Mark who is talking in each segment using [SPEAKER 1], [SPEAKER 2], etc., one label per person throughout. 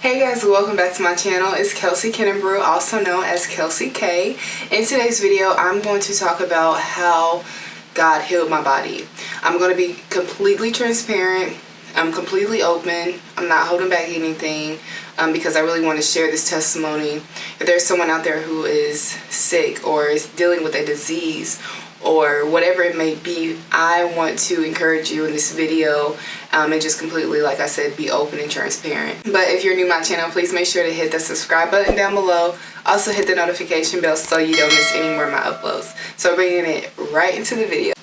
[SPEAKER 1] Hey guys, welcome back to my channel. It's Kelsey Kennebrew, also known as Kelsey K. In today's video, I'm going to talk about how God healed my body. I'm going to be completely transparent. I'm completely open. I'm not holding back anything um, because I really want to share this testimony. If there's someone out there who is sick or is dealing with a disease or whatever it may be, I want to encourage you in this video um, and just completely, like I said, be open and transparent. But if you're new to my channel, please make sure to hit the subscribe button down below. Also hit the notification bell so you don't miss any more of my uploads. So bringing it right into the video.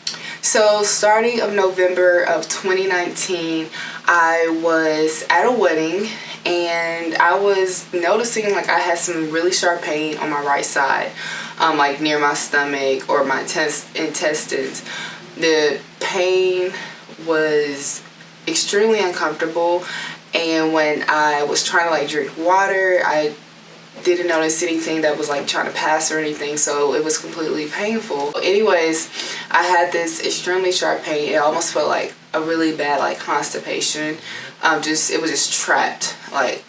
[SPEAKER 1] So starting of November of 2019, I was at a wedding and I was noticing like I had some really sharp pain on my right side um, like near my stomach or my intestines. The pain was extremely uncomfortable. And when I was trying to like drink water, I didn't notice anything that was like trying to pass or anything so it was completely painful. Anyways i had this extremely sharp pain. It almost felt like a really bad like constipation. Um just it was just trapped like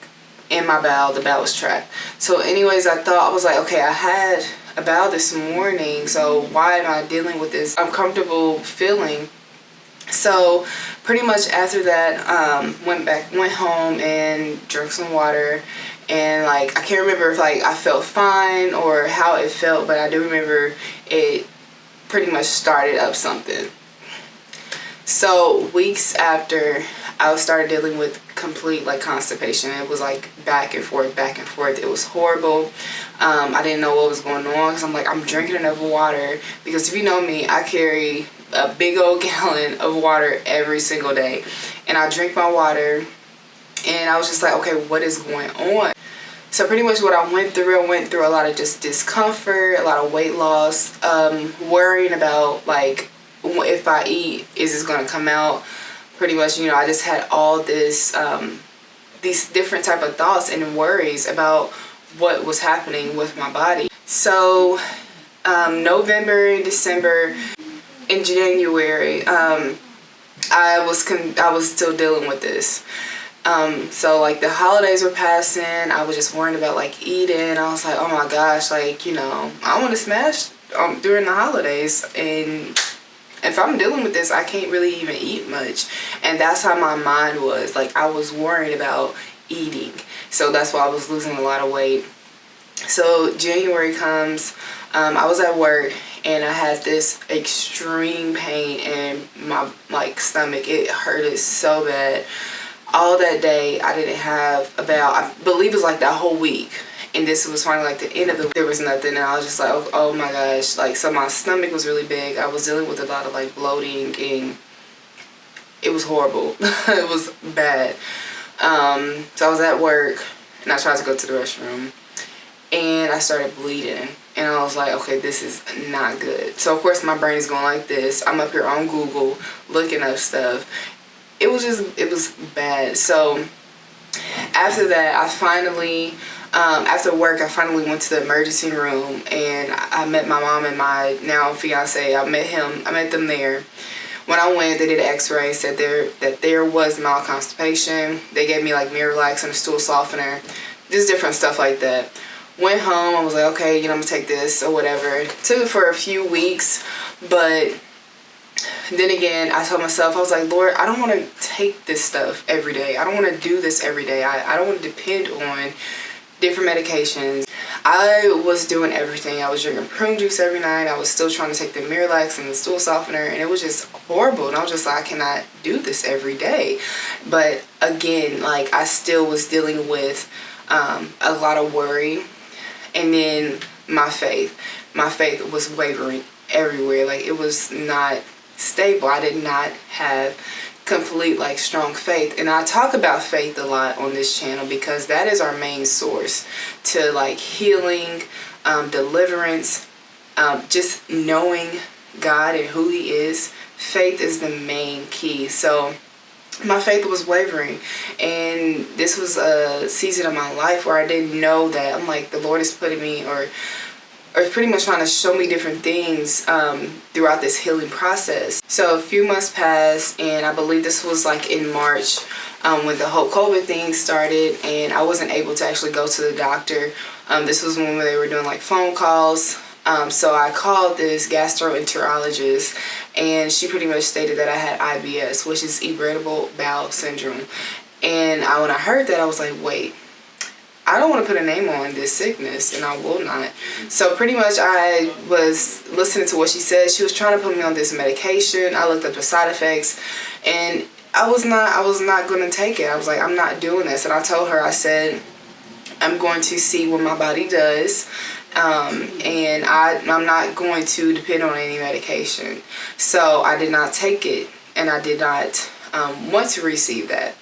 [SPEAKER 1] in my bowel. The bowel was trapped. So anyways i thought i was like okay i had a bowel this morning so why am I dealing with this uncomfortable feeling? So pretty much after that um, went back went home and drank some water. And like I can't remember if like I felt fine or how it felt but I do remember it pretty much started up something so weeks after I started dealing with complete like constipation. It was like back and forth, back and forth. It was horrible. Um, I didn't know what was going on because I'm like, I'm drinking enough water. Because if you know me, I carry a big old gallon of water every single day. And I drink my water and I was just like, okay, what is going on? So pretty much what I went through, I went through a lot of just discomfort, a lot of weight loss, um, worrying about like if I eat, is this going to come out? pretty much, you know, I just had all this, um, these different type of thoughts and worries about what was happening with my body. So um, November, December, in January, um, I was I was still dealing with this. Um, so like the holidays were passing, I was just worrying about like eating. I was like, oh my gosh, like, you know, I want to smash um, during the holidays and if I'm dealing with this, I can't really even eat much. And that's how my mind was. Like, I was worried about eating. So that's why I was losing a lot of weight. So January comes, um, I was at work and I had this extreme pain in my like stomach. It hurted so bad. All that day, I didn't have about, I believe it was like that whole week and this was finally like the end of the there was nothing. And I was just like oh, oh, my gosh. Like so my stomach was really big. I was dealing with a lot of like bloating and it was horrible. It was bad. Um, so I was at work and I tried to go to the restroom and I started bleeding. And I was like okay this is not good. So of course my brain is going like this. I'm up here on Google looking up stuff. It was just it was bad. So after that I finally um, after work, I finally went to the emergency room and I met my mom and my now fiance. I met him. I met them there. When I went, they did an x-ray, said there that there was mild constipation. They gave me like Miralax and a stool softener, just different stuff like that. Went home, I was like, okay, you know, I'm gonna take this or whatever. Took it for a few weeks, but then again, I told myself, I was like, Lord, I don't want to take this stuff every day. I don't want to do this every day. I, I don't want to depend on different medications. I was doing everything. I was drinking prune juice every night. I was still trying to take the Miralax and the stool softener and it was just horrible. And I was just like, I cannot do this every day. But again, like I still was dealing with um, a lot of worry and then my faith. My faith was wavering everywhere. Like it was not stable. I did not have complete like strong faith. And I talk about faith a lot on this channel because that is our main source to like healing um, deliverance um, just knowing God and who he is. Faith is the main key. So my faith was wavering. And this was a season of my life where I didn't know that. I'm like the Lord is putting me or or pretty much trying to show me different things um, throughout this healing process. So a few months passed and I believe this was like in March um, when the whole COVID thing started and I wasn't able to actually go to the doctor. Um, this was when they were doing like phone calls. Um, so I called this gastroenterologist and she pretty much stated that I had IBS, which is irritable bowel syndrome. And I, when I heard that, I was like, wait, I don't want to put a name on this sickness and I will not. So pretty much I was listening to what she said. She was trying to put me on this medication. I looked up the side effects and I was not I was not going to take it. I was like I'm not doing this and I told her I said I'm going to see what my body does um, and I, I'm not going to depend on any medication. So I did not take it and I did not um, want to receive that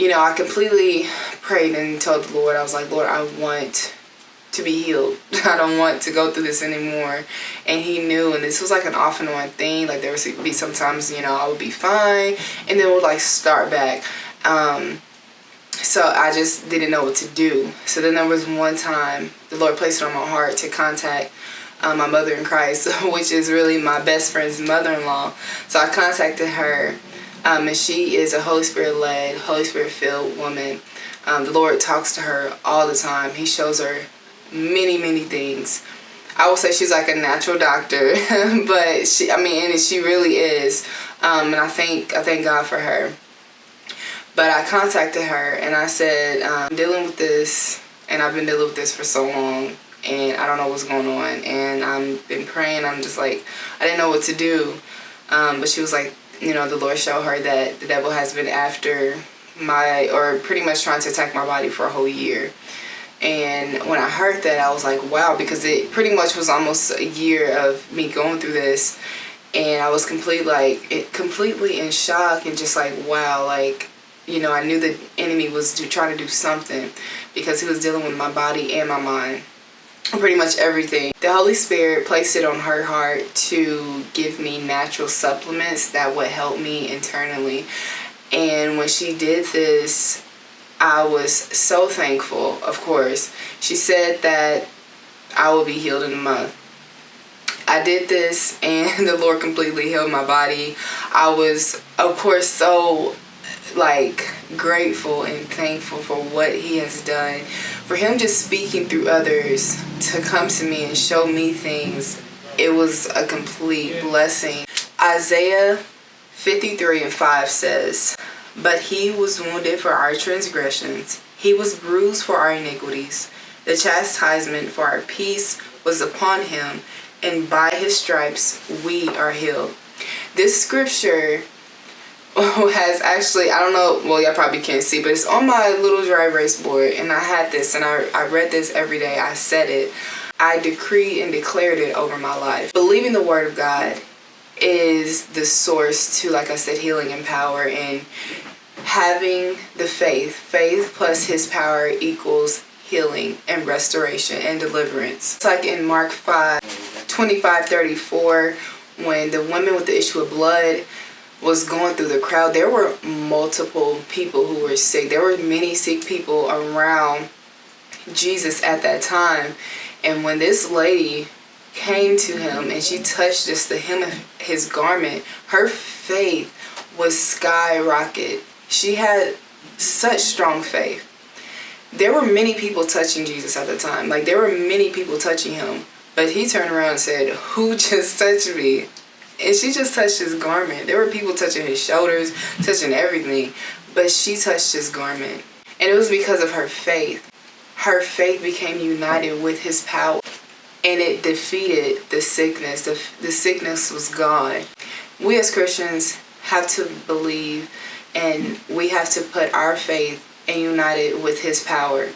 [SPEAKER 1] you know, I completely prayed and told the Lord, I was like, Lord, I want to be healed. I don't want to go through this anymore. And he knew, and this was like an off and on thing. Like there would be sometimes, you know, I would be fine and then would like start back. Um, so I just didn't know what to do. So then there was one time the Lord placed it on my heart to contact um, my mother in Christ, which is really my best friend's mother-in-law. So I contacted her um, and she is a Holy Spirit led, Holy Spirit filled woman. Um, the Lord talks to her all the time. He shows her many, many things. I will say she's like a natural doctor, but she, I mean, and she really is. Um, and I thank, I thank God for her. But I contacted her and I said, I'm um, dealing with this and I've been dealing with this for so long and I don't know what's going on. And I've been praying. I'm just like, I didn't know what to do. Um, but she was like, you know, the Lord showed her that the devil has been after my, or pretty much trying to attack my body for a whole year. And when I heard that, I was like, wow, because it pretty much was almost a year of me going through this. And I was completely like, it, completely in shock and just like, wow, like, you know, I knew the enemy was to, trying to do something because he was dealing with my body and my mind pretty much everything. The Holy Spirit placed it on her heart to give me natural supplements that would help me internally. And when she did this, I was so thankful, of course. She said that I will be healed in a month. I did this and the Lord completely healed my body. I was, of course, so like grateful and thankful for what he has done. For him just speaking through others to come to me and show me things, it was a complete blessing. Isaiah 53 and 5 says, But he was wounded for our transgressions, he was bruised for our iniquities. The chastisement for our peace was upon him, and by his stripes we are healed. This scripture has actually, I don't know, well y'all probably can't see, but it's on my little dry erase board and I had this and I, I read this every day. I said it. I decreed and declared it over my life. Believing the word of God is the source to, like I said, healing and power and having the faith. Faith plus his power equals healing and restoration and deliverance. It's like in Mark 5, 25, 34, when the woman with the issue of blood was going through the crowd, there were multiple people who were sick. There were many sick people around Jesus at that time. And when this lady came to him and she touched just the hem of his garment, her faith was skyrocket. She had such strong faith. There were many people touching Jesus at the time. Like there were many people touching him. But he turned around and said, who just touched me? And she just touched his garment. There were people touching his shoulders, touching everything, but she touched his garment. And it was because of her faith. Her faith became united with his power and it defeated the sickness. The, the sickness was gone. We as Christians have to believe and we have to put our faith and unite it with his power.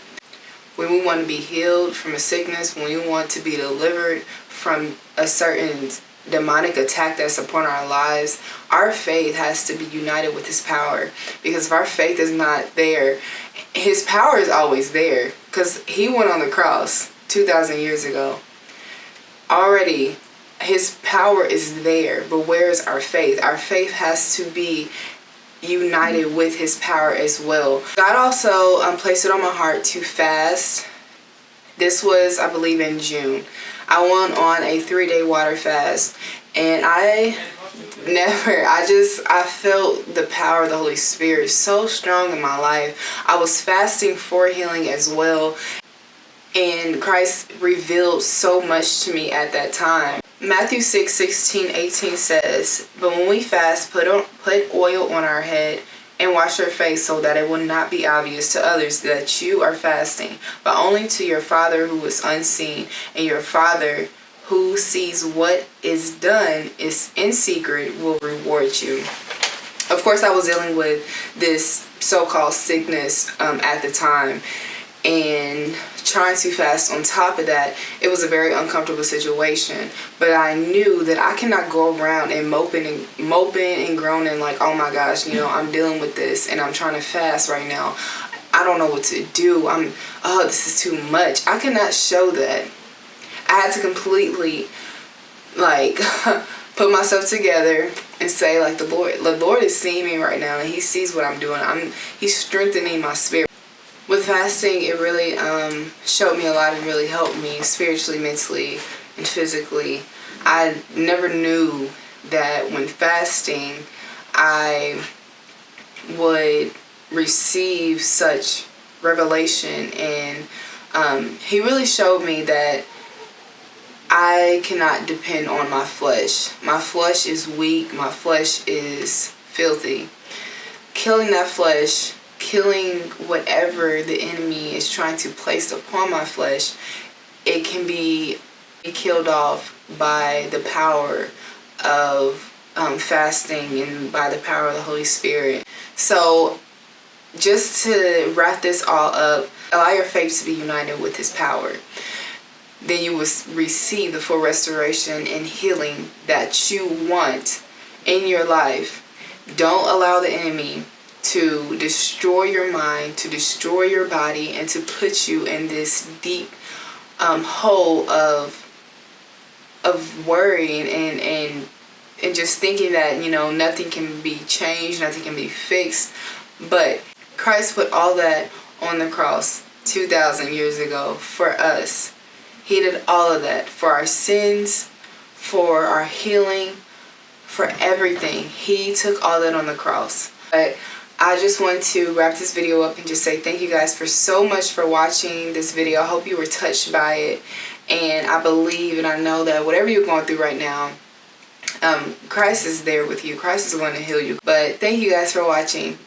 [SPEAKER 1] When we want to be healed from a sickness, when we want to be delivered from a certain demonic attack that's upon our lives, our faith has to be united with his power. Because if our faith is not there, his power is always there. Because he went on the cross 2,000 years ago. Already, his power is there. But where is our faith? Our faith has to be united with his power as well. God also um, placed it on my heart to fast. This was, I believe, in June. I went on a three-day water fast and I never i just i felt the power of the holy spirit so strong in my life. I was fasting for healing as well and christ revealed so much to me at that time. Matthew 6 16 18 says but when we fast put on put oil on our head and wash your face so that it will not be obvious to others that you are fasting but only to your father who is unseen and your father who sees what is done is in secret will reward you. Of course, I was dealing with this so-called sickness um, at the time and trying to fast. On top of that it was a very uncomfortable situation. But i knew that i cannot go around and moping and moping and groaning like oh my gosh you know i'm dealing with this and i'm trying to fast right now. I don't know what to do. I'm oh this is too much. I cannot show that. I had to completely like put myself together and say like the Lord the Lord is seeing me right now and he sees what I'm doing. I'm he's strengthening my spirit. With fasting it really um, showed me a lot and really helped me spiritually, mentally, and physically. I never knew that when fasting I would receive such revelation and um, he really showed me that I cannot depend on my flesh. My flesh is weak. My flesh is filthy. Killing that flesh, killing whatever the enemy is trying to place upon my flesh, it can be killed off by the power of um, fasting and by the power of the Holy Spirit. So just to wrap this all up, allow your faith to be united with his power then you will receive the full restoration and healing that you want in your life. Don't allow the enemy to destroy your mind, to destroy your body, and to put you in this deep um, hole of of worrying and and and just thinking that you know nothing can be changed, nothing can be fixed. But Christ put all that on the cross 2,000 years ago for us he did all of that for our sins, for our healing, for everything. He took all that on the cross. But I just want to wrap this video up and just say thank you guys for so much for watching this video. I hope you were touched by it. And I believe and I know that whatever you're going through right now, um, Christ is there with you. Christ is going to heal you. But thank you guys for watching.